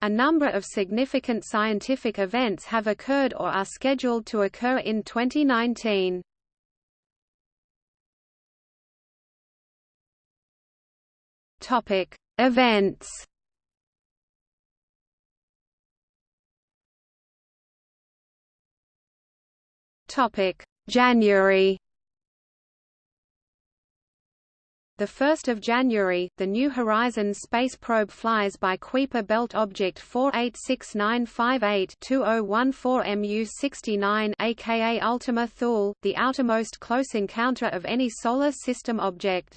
A number of significant scientific events have occurred or are scheduled to occur in 2019. Topic: Events. Topic: January. The 1st of January, the New Horizons space probe flies by Kuiper Belt Object 486958-2014 MU69 aka Ultima Thule, the outermost close encounter of any solar system object.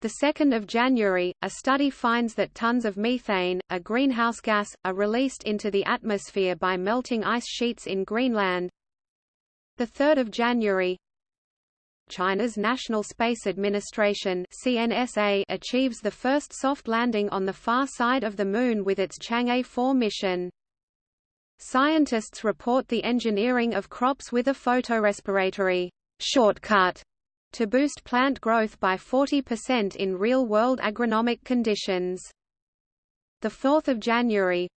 The 2nd of January, a study finds that tons of methane, a greenhouse gas, are released into the atmosphere by melting ice sheets in Greenland. The 3rd of January, China's National Space Administration CNSA achieves the first soft landing on the far side of the Moon with its Chang'e 4 mission. Scientists report the engineering of crops with a photorespiratory shortcut to boost plant growth by 40% in real-world agronomic conditions. 4 January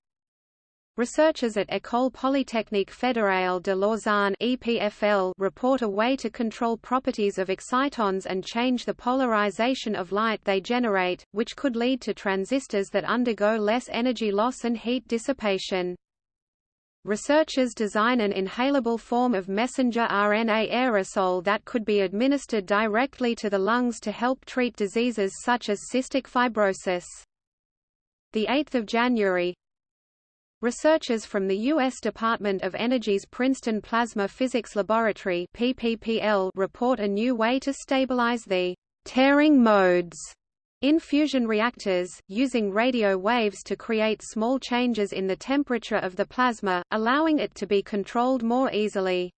Researchers at École Polytechnique Fédérale de Lausanne EPFL report a way to control properties of excitons and change the polarization of light they generate, which could lead to transistors that undergo less energy loss and heat dissipation. Researchers design an inhalable form of messenger RNA aerosol that could be administered directly to the lungs to help treat diseases such as cystic fibrosis. 8 January Researchers from the U.S. Department of Energy's Princeton Plasma Physics Laboratory PPPL report a new way to stabilize the tearing modes in fusion reactors, using radio waves to create small changes in the temperature of the plasma, allowing it to be controlled more easily.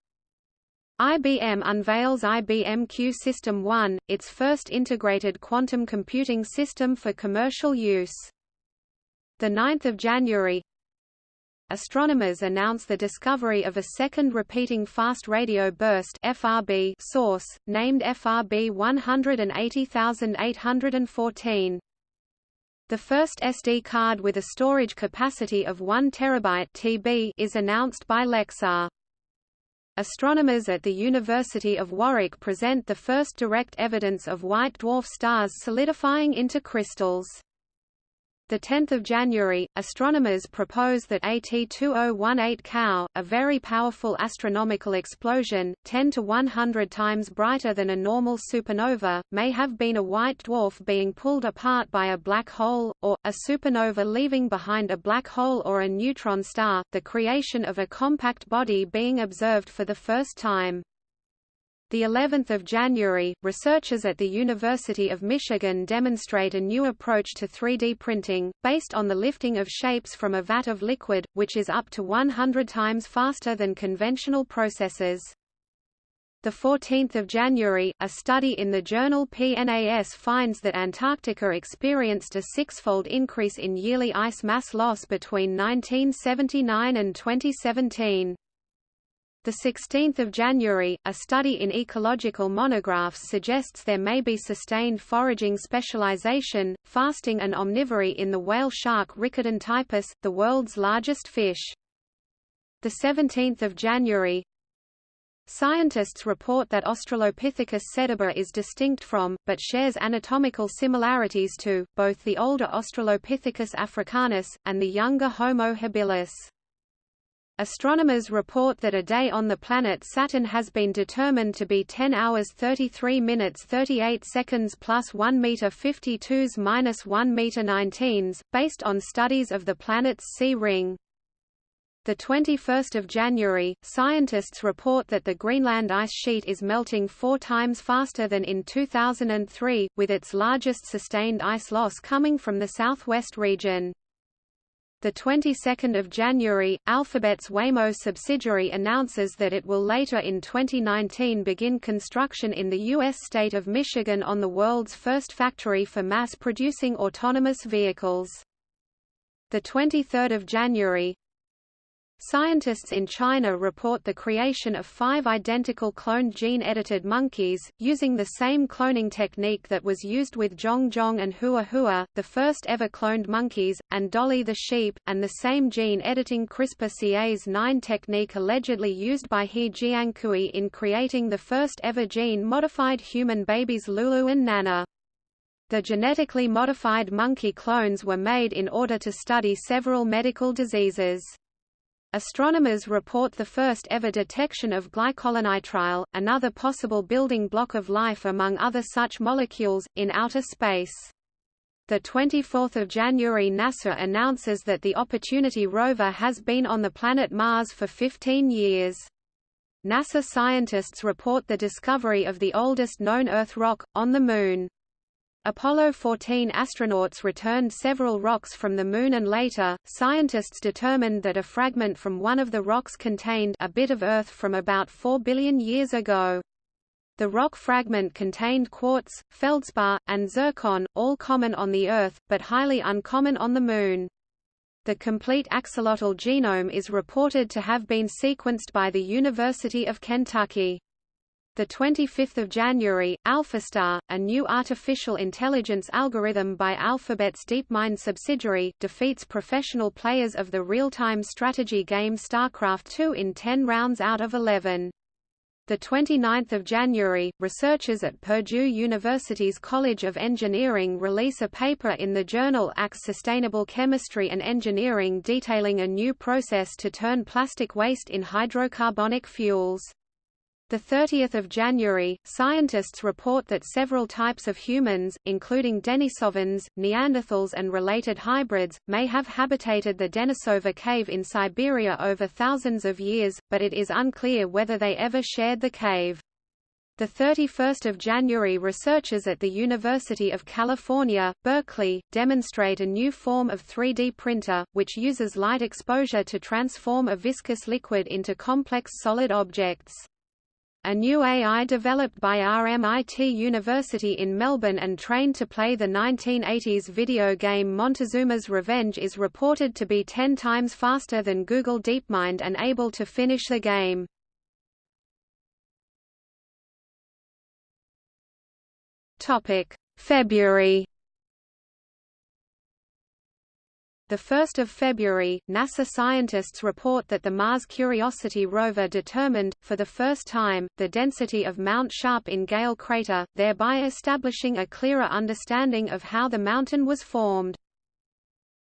IBM unveils IBM Q System 1, its first integrated quantum computing system for commercial use. 9 January astronomers announce the discovery of a second repeating fast radio burst FRB source, named FRB 180814. The first SD card with a storage capacity of 1 terabyte TB is announced by Lexar. Astronomers at the University of Warwick present the first direct evidence of white dwarf stars solidifying into crystals. 10 January, astronomers propose that AT2018 Cow, a very powerful astronomical explosion, 10 to 100 times brighter than a normal supernova, may have been a white dwarf being pulled apart by a black hole, or, a supernova leaving behind a black hole or a neutron star, the creation of a compact body being observed for the first time. The 11th of January, researchers at the University of Michigan demonstrate a new approach to 3D printing, based on the lifting of shapes from a vat of liquid, which is up to 100 times faster than conventional processes. The 14th of January, a study in the journal PNAS finds that Antarctica experienced a six-fold increase in yearly ice mass loss between 1979 and 2017. The 16th of January, a study in ecological monographs suggests there may be sustained foraging specialization, fasting and omnivory in the whale shark Rhincodon typus, the world's largest fish. The 17th of January, Scientists report that Australopithecus sediba is distinct from, but shares anatomical similarities to, both the older Australopithecus africanus, and the younger Homo habilis. Astronomers report that a day on the planet Saturn has been determined to be 10 hours 33 minutes 38 seconds plus 1 meter 52s minus 1 meter 19s, based on studies of the planet's C ring. The 21st of January, scientists report that the Greenland ice sheet is melting four times faster than in 2003, with its largest sustained ice loss coming from the southwest region. The 22nd of January, Alphabet's Waymo subsidiary announces that it will later in 2019 begin construction in the U.S. state of Michigan on the world's first factory for mass-producing autonomous vehicles. The 23rd of January, Scientists in China report the creation of five identical cloned gene-edited monkeys, using the same cloning technique that was used with Zhong Zhong and Hua Hua, the first ever cloned monkeys, and Dolly the sheep, and the same gene-editing CRISPR-Cas9 technique allegedly used by He Jiankui in creating the first ever gene-modified human babies Lulu and Nana. The genetically modified monkey clones were made in order to study several medical diseases. Astronomers report the first ever detection of glycolonitrile, another possible building block of life among other such molecules, in outer space. The 24th of January NASA announces that the Opportunity rover has been on the planet Mars for 15 years. NASA scientists report the discovery of the oldest known Earth rock, on the Moon. Apollo 14 astronauts returned several rocks from the Moon and later, scientists determined that a fragment from one of the rocks contained a bit of Earth from about 4 billion years ago. The rock fragment contained quartz, feldspar, and zircon, all common on the Earth, but highly uncommon on the Moon. The complete axolotl genome is reported to have been sequenced by the University of Kentucky. The 25th of January, AlphaStar, a new artificial intelligence algorithm by Alphabet's DeepMind subsidiary, defeats professional players of the real-time strategy game StarCraft II in 10 rounds out of 11. The 29th of January, researchers at Purdue University's College of Engineering release a paper in the journal ACS Sustainable Chemistry and Engineering detailing a new process to turn plastic waste in hydrocarbonic fuels. The 30th of January, scientists report that several types of humans, including Denisovans, Neanderthals and related hybrids, may have habitated the Denisova cave in Siberia over thousands of years, but it is unclear whether they ever shared the cave. The 31st of January researchers at the University of California, Berkeley, demonstrate a new form of 3D printer, which uses light exposure to transform a viscous liquid into complex solid objects. A new AI developed by RMIT University in Melbourne and trained to play the 1980s video game Montezuma's Revenge is reported to be 10 times faster than Google DeepMind and able to finish the game. February 1 February, NASA scientists report that the Mars Curiosity rover determined, for the first time, the density of Mount Sharp in Gale crater, thereby establishing a clearer understanding of how the mountain was formed.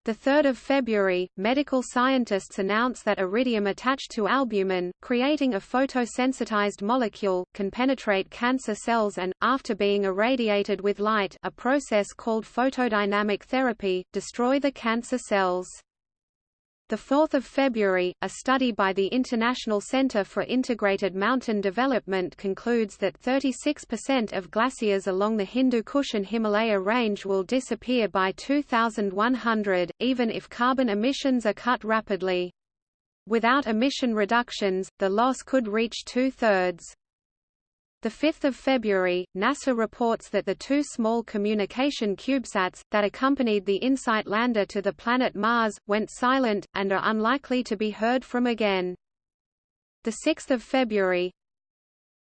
3 February, medical scientists announce that iridium attached to albumin, creating a photosensitized molecule, can penetrate cancer cells and, after being irradiated with light a process called photodynamic therapy, destroy the cancer cells. 4 February, a study by the International Center for Integrated Mountain Development concludes that 36% of glaciers along the Hindu Kush and Himalaya range will disappear by 2100, even if carbon emissions are cut rapidly. Without emission reductions, the loss could reach two-thirds. 5 February, NASA reports that the two small communication CubeSats, that accompanied the InSight lander to the planet Mars, went silent, and are unlikely to be heard from again. 6 February,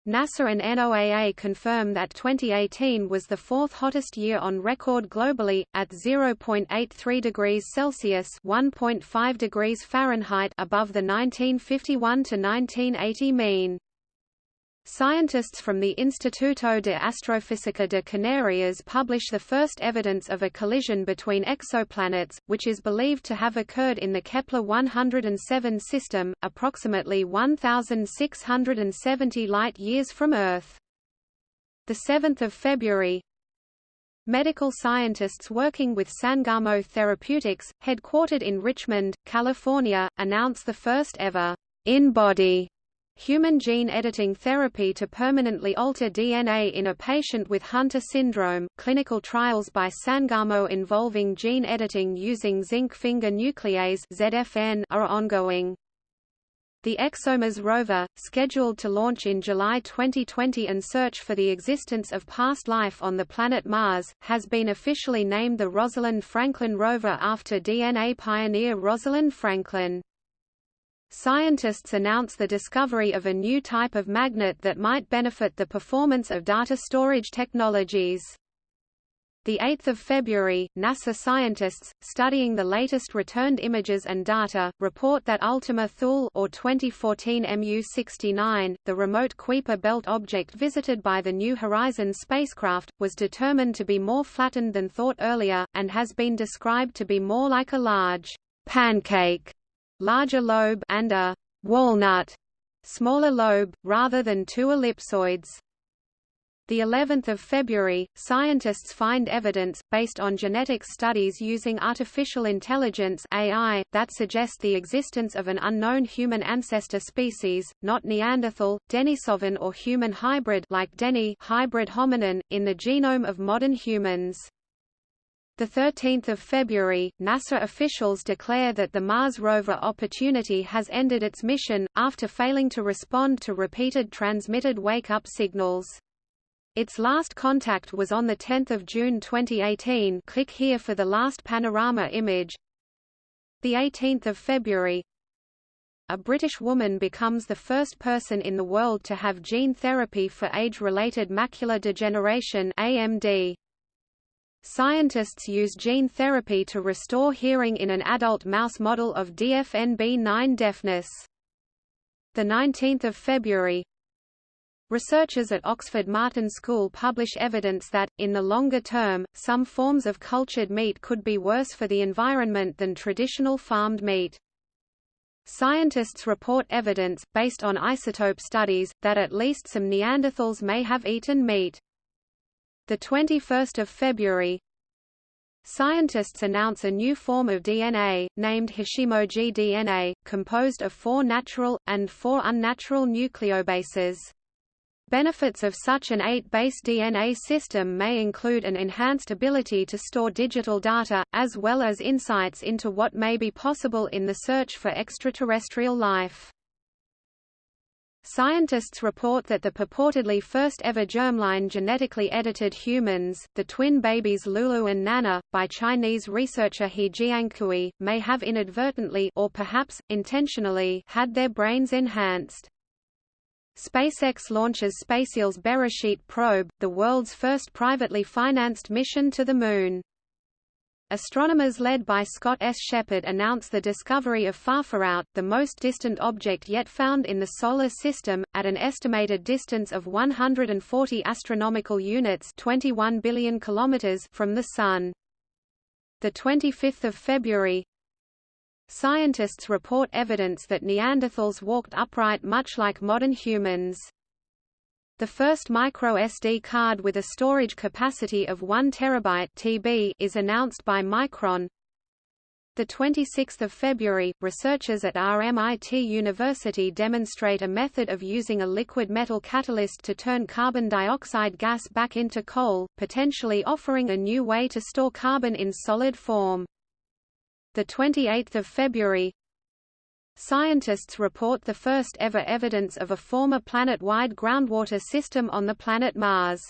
NASA and NOAA confirm that 2018 was the fourth hottest year on record globally, at 0.83 degrees Celsius (1.5 degrees Fahrenheit) above the 1951 to 1980 mean. Scientists from the Instituto de Astrofísica de Canarias publish the first evidence of a collision between exoplanets, which is believed to have occurred in the Kepler-107 system, approximately 1,670 light-years from Earth. 7 February Medical scientists working with Sangamo Therapeutics, headquartered in Richmond, California, announce the first ever in-body Human gene editing therapy to permanently alter DNA in a patient with Hunter syndrome. Clinical trials by Sangamo involving gene editing using zinc finger nuclease (ZFN) are ongoing. The ExoMars rover, scheduled to launch in July 2020 and search for the existence of past life on the planet Mars, has been officially named the Rosalind Franklin rover after DNA pioneer Rosalind Franklin. Scientists announce the discovery of a new type of magnet that might benefit the performance of data storage technologies. 8 February, NASA scientists, studying the latest returned images and data, report that Ultima Thule or 2014 MU-69, the remote Kuiper belt object visited by the New Horizons spacecraft, was determined to be more flattened than thought earlier, and has been described to be more like a large pancake, larger lobe and a walnut, smaller lobe, rather than two ellipsoids the 11th of February, scientists find evidence, based on genetic studies using artificial intelligence AI, that suggest the existence of an unknown human ancestor species, not Neanderthal, Denisovan or human hybrid like Denny hybrid hominin, in the genome of modern humans. The 13th of February, NASA officials declare that the Mars rover Opportunity has ended its mission, after failing to respond to repeated transmitted wake-up signals. Its last contact was on 10 June 2018 click here for the last panorama image. 18 February A British woman becomes the first person in the world to have gene therapy for age-related macular degeneration AMD. Scientists use gene therapy to restore hearing in an adult mouse model of DFNB9 deafness. 19 February Researchers at Oxford Martin School publish evidence that, in the longer term, some forms of cultured meat could be worse for the environment than traditional farmed meat. Scientists report evidence, based on isotope studies, that at least some Neanderthals may have eaten meat. 21 February Scientists announce a new form of DNA, named Hachimoji DNA, composed of four natural, and four unnatural nucleobases. Benefits of such an 8-base DNA system may include an enhanced ability to store digital data, as well as insights into what may be possible in the search for extraterrestrial life. Scientists report that the purportedly first ever germline genetically edited humans, the twin babies Lulu and Nana, by Chinese researcher He Jiankui, may have inadvertently or perhaps, intentionally had their brains enhanced. SpaceX launches SpaceIL's Beresheet probe, the world's first privately financed mission to the Moon. Astronomers led by Scott S. Sheppard announce the discovery of FarFarOut, the most distant object yet found in the Solar System, at an estimated distance of 140 astronomical units 21 billion kilometers from the Sun. 25 February Scientists report evidence that Neanderthals walked upright much like modern humans. The first microSD card with a storage capacity of 1 terabyte (TB) is announced by Micron. The 26th of February, researchers at RMIT University demonstrate a method of using a liquid metal catalyst to turn carbon dioxide gas back into coal, potentially offering a new way to store carbon in solid form the 28th of February Scientists report the first ever evidence of a former planet-wide groundwater system on the planet Mars.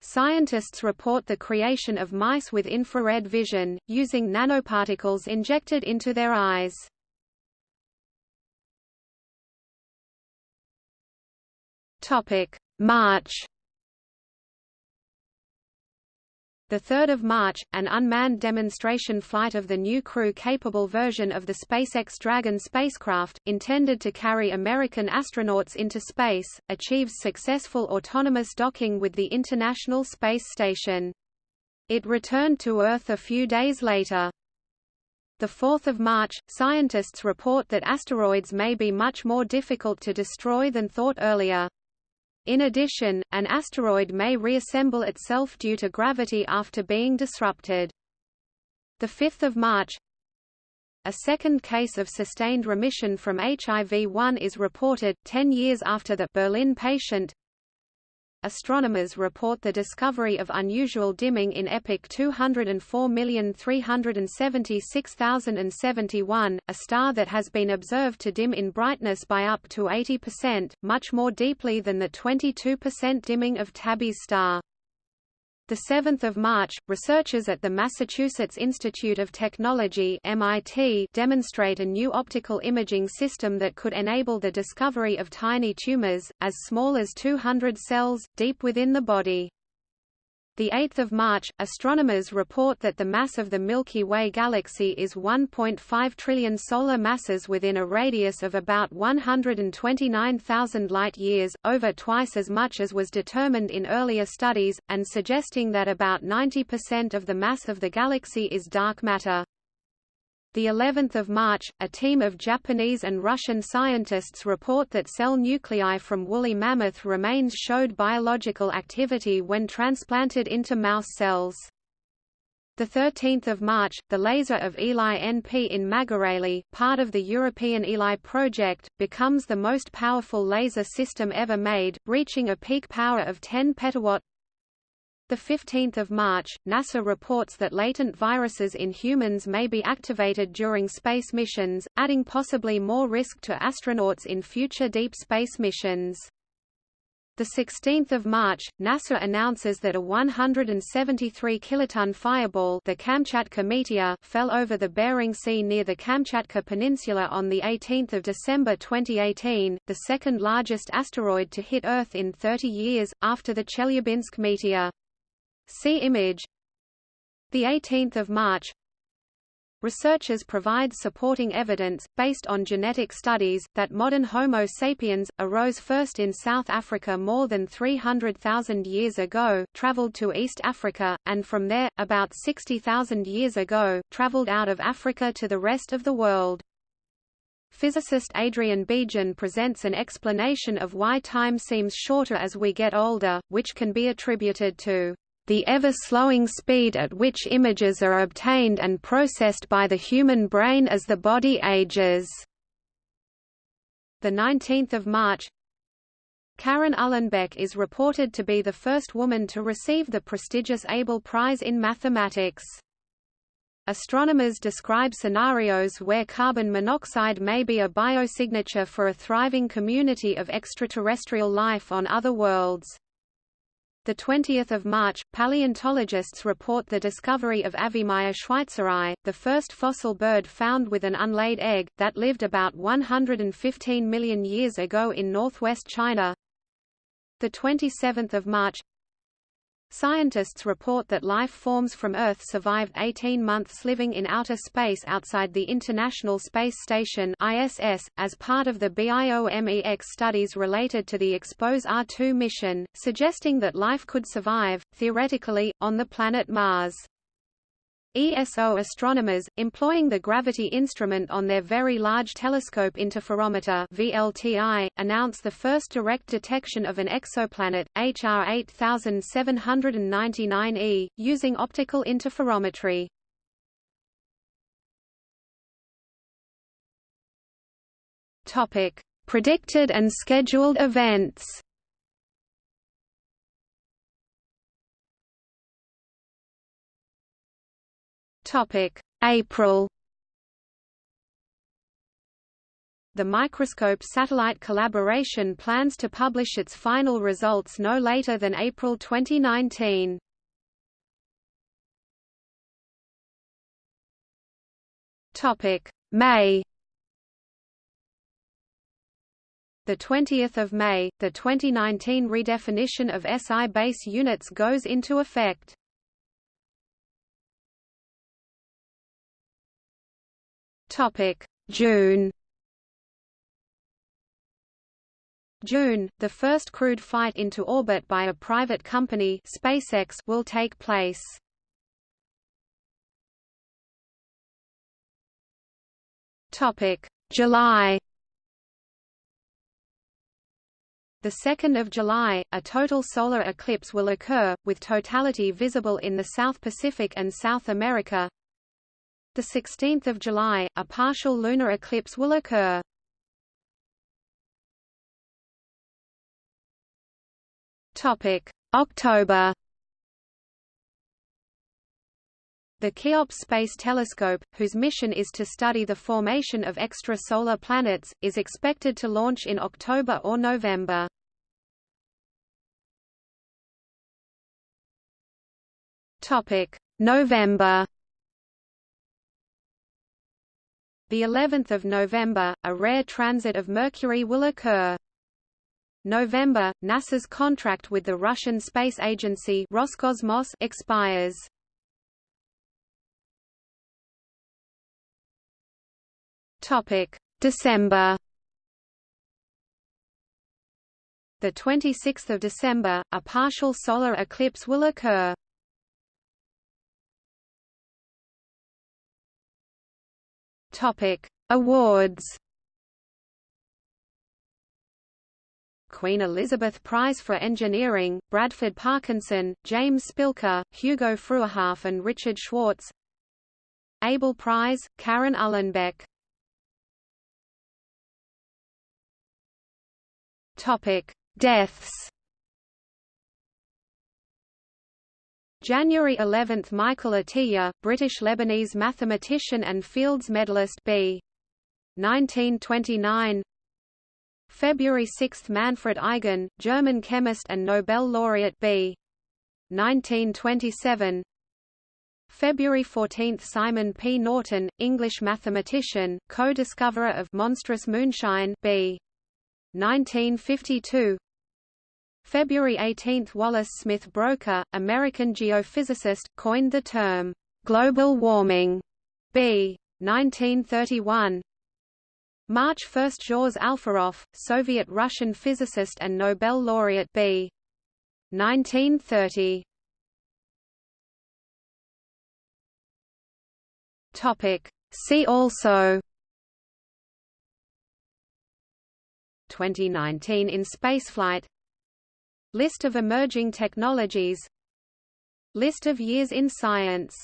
Scientists report the creation of mice with infrared vision, using nanoparticles injected into their eyes. March 3 March, an unmanned demonstration flight of the new crew-capable version of the SpaceX Dragon spacecraft, intended to carry American astronauts into space, achieves successful autonomous docking with the International Space Station. It returned to Earth a few days later. 4 March, scientists report that asteroids may be much more difficult to destroy than thought earlier. In addition, an asteroid may reassemble itself due to gravity after being disrupted. 5 March A second case of sustained remission from HIV-1 is reported, 10 years after the Berlin patient Astronomers report the discovery of unusual dimming in EPIC 204376071, a star that has been observed to dim in brightness by up to 80%, much more deeply than the 22% dimming of Tabby's star. The 7th of March, researchers at the Massachusetts Institute of Technology (MIT) demonstrate a new optical imaging system that could enable the discovery of tiny tumors as small as 200 cells deep within the body. The 8th of March, astronomers report that the mass of the Milky Way galaxy is 1.5 trillion solar masses within a radius of about 129,000 light-years, over twice as much as was determined in earlier studies, and suggesting that about 90% of the mass of the galaxy is dark matter. The 11th of March, a team of Japanese and Russian scientists report that cell nuclei from woolly mammoth remains showed biological activity when transplanted into mouse cells. The 13th of March, the laser of Eli NP in Măgurele, part of the European Eli project, becomes the most powerful laser system ever made, reaching a peak power of 10 petawatt. The 15th of March, NASA reports that latent viruses in humans may be activated during space missions, adding possibly more risk to astronauts in future deep space missions. The 16th of March, NASA announces that a 173 kiloton fireball, the Kamchatka meteor, fell over the Bering Sea near the Kamchatka Peninsula on the 18th of December 2018, the second largest asteroid to hit Earth in 30 years after the Chelyabinsk meteor. See image. The 18th of March. Researchers provide supporting evidence, based on genetic studies, that modern Homo sapiens, arose first in South Africa more than 300,000 years ago, traveled to East Africa, and from there, about 60,000 years ago, traveled out of Africa to the rest of the world. Physicist Adrian Bejan presents an explanation of why time seems shorter as we get older, which can be attributed to the ever-slowing speed at which images are obtained and processed by the human brain as the body ages. The 19th of March, Karen Uhlenbeck is reported to be the first woman to receive the prestigious Abel Prize in mathematics. Astronomers describe scenarios where carbon monoxide may be a biosignature for a thriving community of extraterrestrial life on other worlds. The 20th of March, paleontologists report the discovery of Avimaia schweitzerae, the first fossil bird found with an unlaid egg, that lived about 115 million years ago in northwest China. The 27th of March, Scientists report that life forms from Earth survived 18 months living in outer space outside the International Space Station ISS, as part of the BIOMEX studies related to the EXPOSE R2 mission, suggesting that life could survive, theoretically, on the planet Mars. ESO astronomers, employing the gravity instrument on their Very Large Telescope Interferometer VLTI, announce the first direct detection of an exoplanet, HR 8799e, using optical interferometry. Predicted and scheduled events. Topic: April. The Microscope Satellite Collaboration plans to publish its final results no later than April 2019. Topic: May. The 20th of May, the 2019 redefinition of SI base units goes into effect. Topic: June. June, the first crewed flight into orbit by a private company SpaceX will take place. Topic: July. The 2nd of July, a total solar eclipse will occur, with totality visible in the South Pacific and South America, the 16th of July, a partial lunar eclipse will occur. October. The Cheops Space Telescope, whose mission is to study the formation of extrasolar planets, is expected to launch in October or November. Topic: November. The 11th of November, a rare transit of Mercury will occur. November, NASA's contract with the Russian space agency Roscosmos expires. Topic: December. The 26th of December, a partial solar eclipse will occur. Topic: Awards. Queen Elizabeth Prize for Engineering, Bradford Parkinson, James Spilker, Hugo Fruehauf and Richard Schwartz Abel Prize, Karen Uhlenbeck Topic: Deaths. January 11 – Michael Atiyah, British-Lebanese mathematician and Fields Medalist B. 1929 February 6 – Manfred Eigen, German chemist and Nobel laureate B. 1927 February 14 – Simon P. Norton, English mathematician, co-discoverer of monstrous moonshine B. 1952 February 18 – Wallace Smith Broecker, American geophysicist, coined the term, "...global warming", b. 1931 March 1 – Zhores Alferov, Soviet-Russian physicist and Nobel laureate. B. 1930 See also. 2019 in spaceflight List of emerging technologies. List of years in science